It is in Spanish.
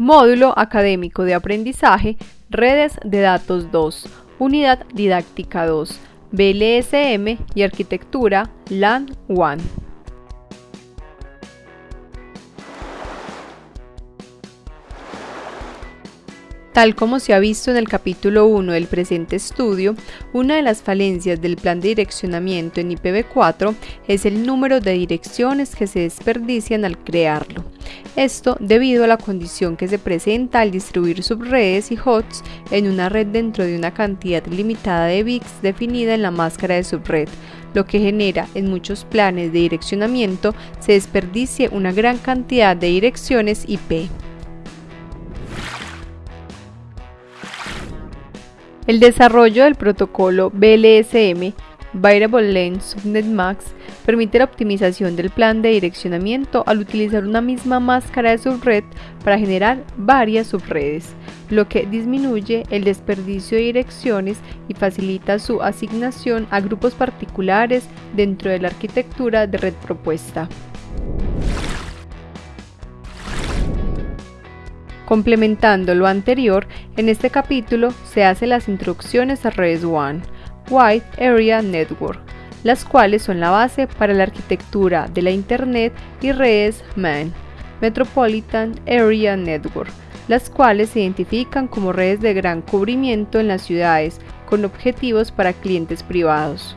Módulo Académico de Aprendizaje, Redes de Datos 2, Unidad Didáctica 2, BLSM y Arquitectura LAN 1. Tal como se ha visto en el capítulo 1 del presente estudio, una de las falencias del plan de direccionamiento en IPv4 es el número de direcciones que se desperdician al crearlo. Esto debido a la condición que se presenta al distribuir subredes y hosts en una red dentro de una cantidad limitada de bits definida en la máscara de subred, lo que genera en muchos planes de direccionamiento se desperdicie una gran cantidad de direcciones IP. El desarrollo del protocolo BLSM Variable Length Subnet Max permite la optimización del plan de direccionamiento al utilizar una misma máscara de subred para generar varias subredes, lo que disminuye el desperdicio de direcciones y facilita su asignación a grupos particulares dentro de la arquitectura de red propuesta. Complementando lo anterior, en este capítulo se hacen las introducciones a redes WAN, Wide Area Network, las cuales son la base para la arquitectura de la Internet y redes MAN, Metropolitan Area Network, las cuales se identifican como redes de gran cubrimiento en las ciudades con objetivos para clientes privados.